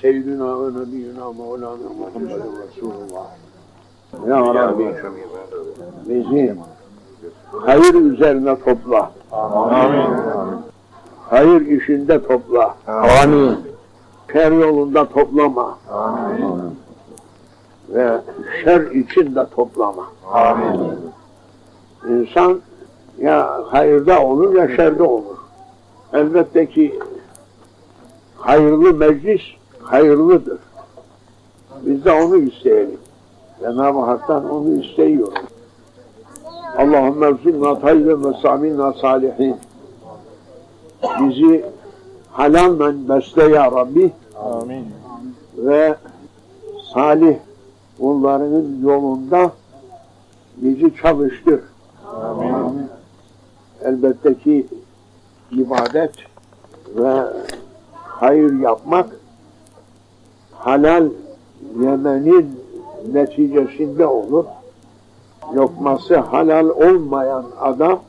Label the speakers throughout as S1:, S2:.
S1: Seyyidina ve Nebiyyina Mevlana Muhammedun Resulullah. Ya Rabbi bizi hayır üzerine topla.
S2: Amin.
S1: Hayır işinde topla.
S2: Amin.
S1: Şer yolunda toplama.
S2: Amin.
S1: Ve şer içinde toplama.
S2: Amin.
S1: İnsan ya hayırda olur ya şerde olur. Elbette ki hayırlı meclis hayırlıdır. Biz de onu isteyelim. Cenab-ı Hak'tan onu isteyiyoruz. Allahümme evzinna tayyiben ve saminna salihin. Bizi halalle besle ya Rabbi
S2: Amin.
S1: ve salih kullarının yolunda bizi çalıştır.
S2: Amin.
S1: Elbette ki ibadet ve hayır yapmak halal yemenin neticesinde olur. Lokması halal olmayan adam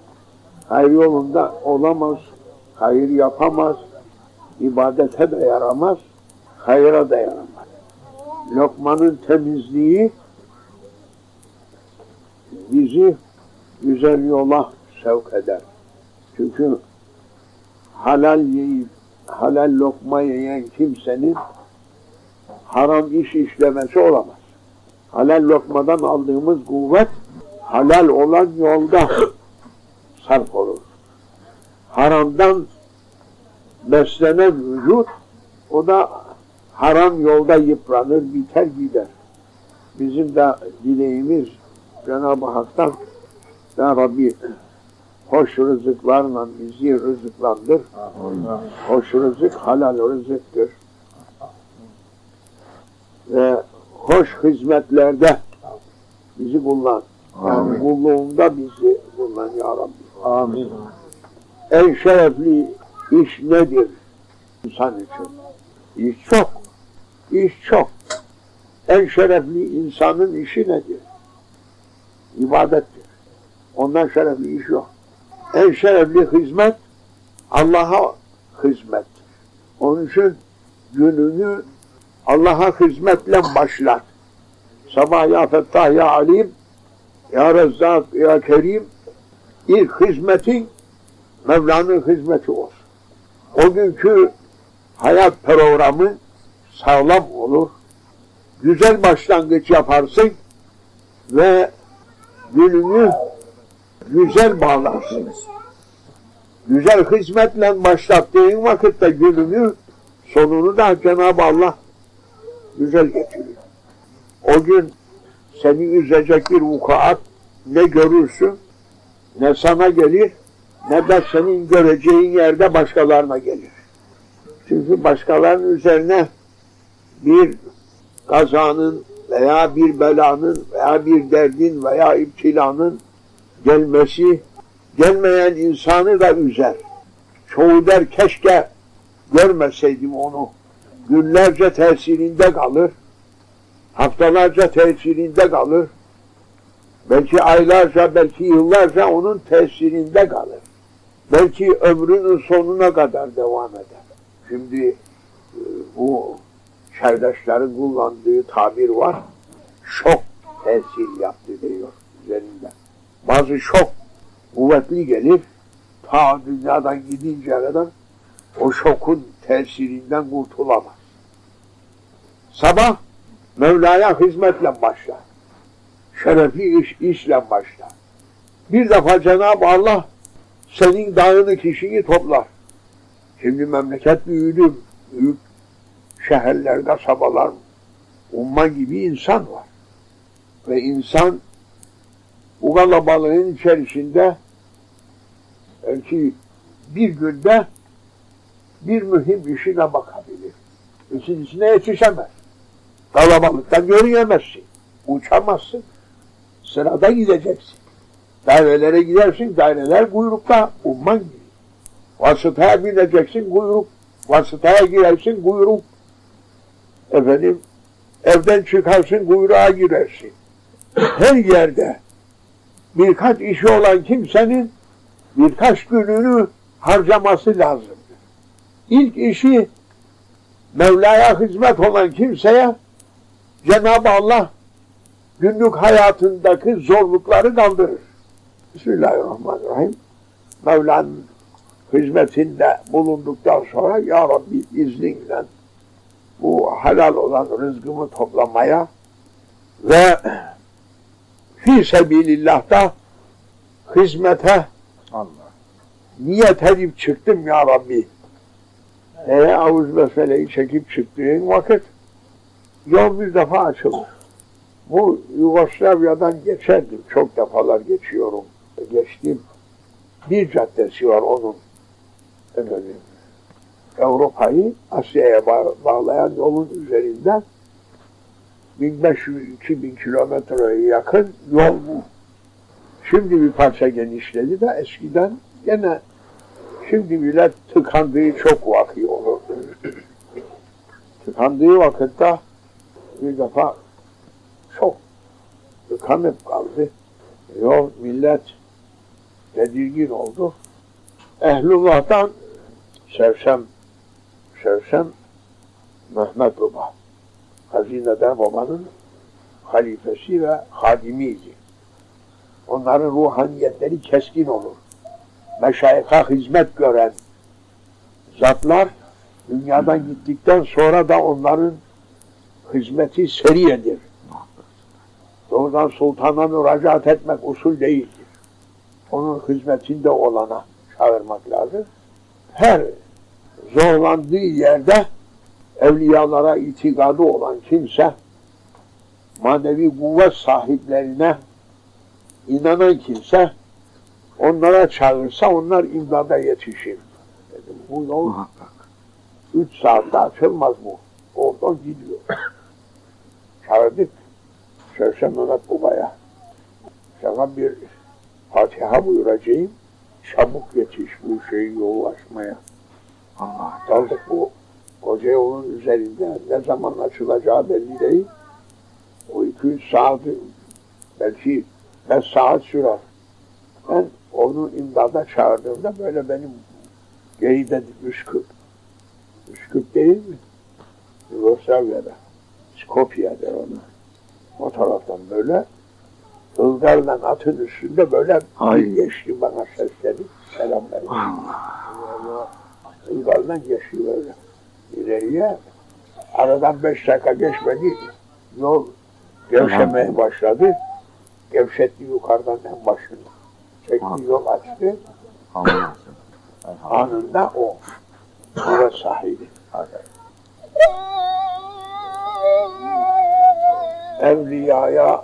S1: hayır yolunda olamaz, hayır yapamaz, ibadete de yaramaz, hayıra da yaramaz. Lokmanın temizliği bizi güzel yola sevk eder. Çünkü halal yiyip halal lokma yiyen kimsenin haram iş işlemesi olamaz. Halal lokmadan aldığımız kuvvet halal olan yolda sarf olur. Haramdan beslenen vücut o da haram yolda yıpranır, biter gider. Bizim de dileğimiz Cenab-ı Hak'tan Ya Rabbi hoş rızıklarla bizi rızıklandır. Hoş rızık halal rızıktır. Ve hoş hizmetlerde bizi kullan. Yani
S2: Amin.
S1: kulluğunda bizi kullan ya Rabbi.
S2: Amin.
S1: En şerefli iş nedir insan için? İş çok. İş çok. En şerefli insanın işi nedir? İbadettir. Ondan şerefli iş yok. En şerefli hizmet Allah'a hizmettir. Onun için gününü Allah'a hizmetle başlar. Sabah ya Fettah ya Alim ya Rezzak ya Kerim ilk hizmetin Mevla'nın hizmeti olsun. O günkü hayat programı sağlam olur. Güzel başlangıç yaparsın ve gününü güzel bağlarsın. Güzel hizmetle başlattığın vakitte gününü sonunu da Cenab-ı Allah güzel getiriyor. O gün seni üzecek bir vukuat ne görürsün ne sana gelir ne de senin göreceğin yerde başkalarına gelir. Çünkü başkalarının üzerine bir kazanın veya bir belanın veya bir derdin veya iptilanın gelmesi gelmeyen insanı da üzer. Çoğu der keşke görmeseydim onu. Günlerce tesirinde kalır. Haftalarca tesirinde kalır. Belki aylarca, belki yıllarca onun tesirinde kalır. Belki ömrünün sonuna kadar devam eder. Şimdi e, bu çerdaşların kullandığı tabir var. Şok tesir yaptı diyor üzerinde. Bazı şok kuvvetli gelir. Ta dünyadan gidinceye kadar o şokun tesirinden kurtulamaz. Sabah Mevla'ya hizmetle başlar. Şerefi iş, işle başlar. Bir defa Cenab-ı Allah senin dağını kişiyi toplar. Şimdi memleket büyüdü. Büyük şehirler, kasabalar, umman gibi insan var. Ve insan bu kalabalığın içerisinde belki bir günde bir mühim işine bakabilir. İkincisine yetişemez. Kalabalıktan görünemezsin. Uçamazsın. Sırada gideceksin. Dairelere gidersin, daireler kuyrukta, umman gibi. Vasıtaya bineceksin, kuyruk. Vasıtaya girersin, kuyruk. Efendim, evden çıkarsın, kuyruğa girersin. Her yerde birkaç işi olan kimsenin birkaç gününü harcaması lazımdır. İlk işi Mevla'ya hizmet olan kimseye Cenab-ı Allah günlük hayatındaki zorlukları kaldırır. Bismillahirrahmanirrahim. Mevla'nın hizmetinde bulunduktan sonra Ya Rabbi izninle bu halal olan rızkımı toplamaya ve fi sebilillah'ta hizmete
S2: Allah.
S1: niyet edip çıktım ya Rabbi. E avuz meseleyi çekip çıktığın vakit yol bir defa açılır. Bu Yugoslavya'dan geçerdim. Çok defalar geçiyorum. Geçtim. Bir caddesi var onun. Efendim, Avrupa'yı Asya'ya ba- bağlayan yolun üzerinden 1500-2000 kilometreye yakın yol bu. Şimdi bir parça genişledi de eskiden gene şimdi millet tıkandığı çok vakı olurdu. tıkandığı vakitte bir defa çok tıkanıp kaldı. Yol millet tedirgin oldu. Ehlullah'tan Sevsem Sevsem Mehmet Baba Hazineden babanın halifesi ve hadimiydi. Onların ruhaniyetleri keskin olur. Meşayika hizmet gören zatlar dünyadan gittikten sonra da onların hizmeti seriyedir. Doğrudan sultana müracaat etmek usul değildir. Onun hizmetinde olana çağırmak lazım. Her zorlandığı yerde evliyalara itikadı olan kimse manevi kuvvet sahiplerine inanan kimse onlara çağırsa onlar imdada yetişir. Dedim, bu yol
S2: Muhakkak.
S1: üç saatte açılmaz bu. Oradan gidiyor. Çağırdık. Şevşe Mehmet Baba'ya. Sana bir Fatiha buyuracağım. Çabuk yetiş bu şeyi yolu açmaya.
S2: Allah.
S1: Kaldık bu koca yolun üzerinde ne zaman açılacağı belli değil. O iki üç saat belki beş saat sürer. Ben onu imdada çağırdığımda böyle benim geride Üsküp. Üsküp değil mi? Yugoslavya'da. Skopje der ona. O taraftan böyle Ilgarla atın üstünde böyle
S2: Ay.
S1: geçti bana seslenip selam verdi. Ilgarla geçti böyle. İleriye aradan beş dakika geçmedi yol gevşemeye başladı. Gevşetti yukarıdan en başında. Çekti yol açtı. Anında o. Burası sahibi. Evliyaya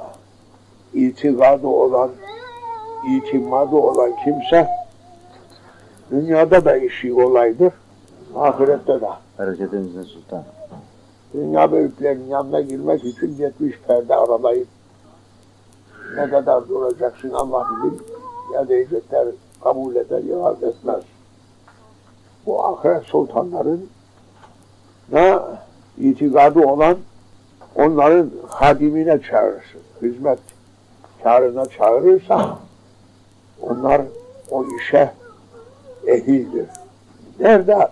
S1: itikadı olan, itimadı olan kimse dünyada da işi olaydır, ahirette de.
S2: Bereketinizin sultan.
S1: Dünya büyüklerinin yanına girmek için 70 perde aralayıp ne kadar duracaksın Allah bilir. Ya diyecekler kabul eder ya etmez. Bu ahiret sultanların ne itikadı olan onların hadimine çağırırsın. Hizmet çağrına çağırırsa onlar o işe ehildir. Nerede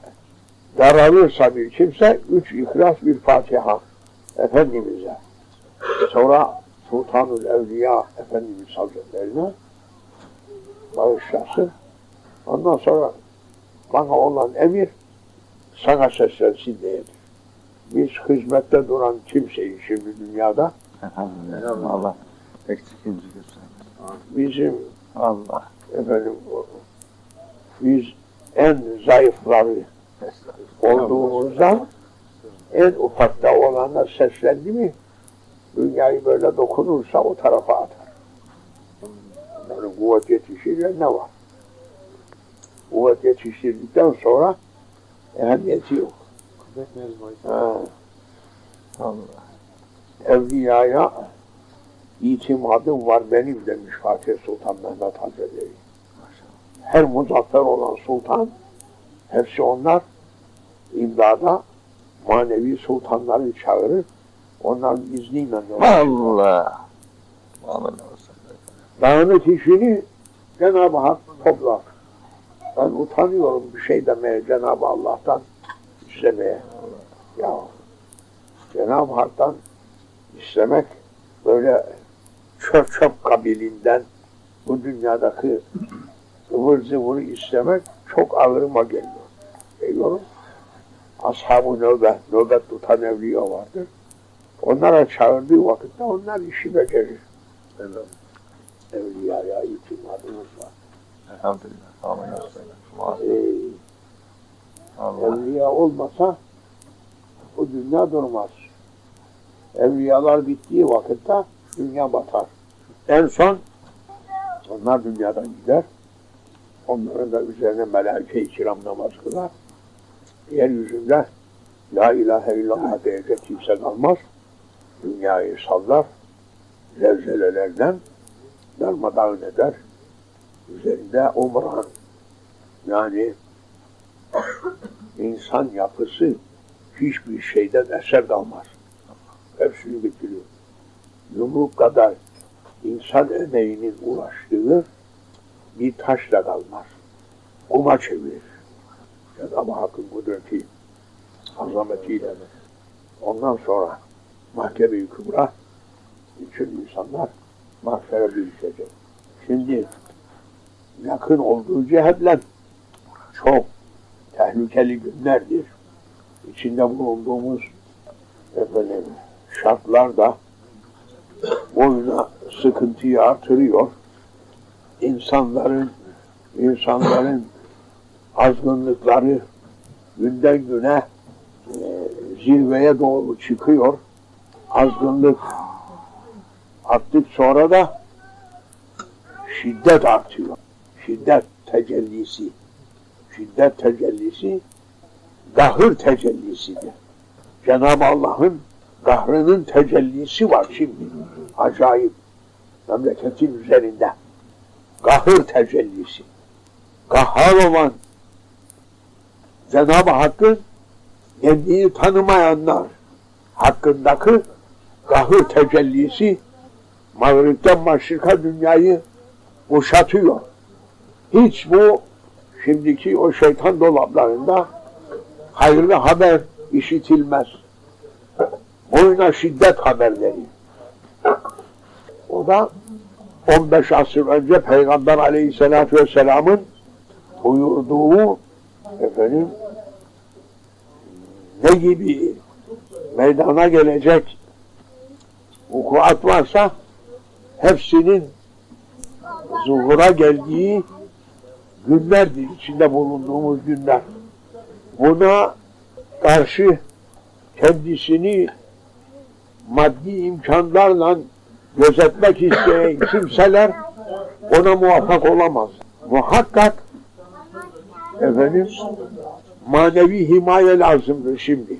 S1: daralırsa bir kimse üç ihlas bir Fatiha Efendimiz'e sonra Sultanül Evliya Efendimiz Hazretlerine bağışlasın. Ondan sonra bana olan emir sana seslensin diyedir. Biz hizmette duran kimseyi şimdi dünyada
S2: Elhamdülillah. Allah eksikinizi göstermesin.
S1: bizim
S2: Allah.
S1: efendim biz en zayıfları olduğumuzdan en ufakta olana seslendi mi dünyayı böyle dokunursa o tarafa atar. Onların kuvvet yetişirler ne var? Kuvvet yetiştirdikten sonra ehemmiyeti yok. Ha,
S2: Allah.
S1: evliyaya itimadım var benim demiş Fatih Sultan Mehmet Hazretleri. Her muzaffer olan sultan hepsi onlar imdada manevi sultanları çağırır. Onların izniyle
S2: Allah. Aleyhisselam.
S1: Dağınık işini Cenab-ı Hak toplar. Ben utanıyorum bir şey demeye Cenab-ı Allah'tan istemeye. Ya Cenab-ı Hak'tan istemek böyle çöp çöp kabilinden bu dünyadaki ıvır zıvırı istemek çok ağırıma geliyor. Geliyorum. Ashab-ı nöbet, nöbet tutan evliya vardır. Onlara çağırdığı vakitte onlar işi becerir.
S2: Evet.
S1: Evliyaya itimadımız var.
S2: Elhamdülillah. Amin.
S1: Ee. Evliya olmasa bu dünya durmaz. Evliyalar bittiği vakitte dünya batar. En son onlar dünyadan gider. Onların da üzerine melaike-i kiram namaz kılar. Yeryüzünde La ilahe illallah diyecek kimse kalmaz. Dünyayı sallar. Zelzelelerden darmadağın eder. Üzerinde umran yani insan yapısı hiçbir şeyden eser kalmaz. Hepsini bitiriyor. Yumruk kadar insan emeğinin uğraştığı bir taşla kalmaz. Kuma çevirir. Cenab-ı Hakk'ın kudreti, azametiyle. Ondan sonra mahkeme-i kübra bütün insanlar mahşere büyüyecek. Şimdi yakın olduğu cihetle çok tehlikeli günlerdir. İçinde bulunduğumuz efendim, şartlar da boyuna sıkıntıyı artırıyor. İnsanların insanların azgınlıkları günden güne e, zirveye doğru çıkıyor. Azgınlık arttık sonra da şiddet artıyor. Şiddet tecellisi şiddet tecellisi gahır tecellisidir. Cenab-ı Allah'ın gahrının tecellisi var şimdi. Acayip. Memleketin üzerinde. Gahır tecellisi. Gahhar olan Cenab-ı Hakk'ın kendini tanımayanlar hakkındaki gahır tecellisi mağripten maşrika dünyayı kuşatıyor. Hiç bu şimdiki o şeytan dolaplarında hayırlı haber işitilmez. Boyuna şiddet haberleri. O da 15 asır önce Peygamber Aleyhisselatü Vesselam'ın buyurduğu efendim ne gibi meydana gelecek vukuat varsa hepsinin zuhura geldiği günlerdir içinde bulunduğumuz günler. Buna karşı kendisini maddi imkanlarla gözetmek isteyen kimseler ona muvaffak olamaz. Muhakkak efendim manevi himaye lazımdır şimdi.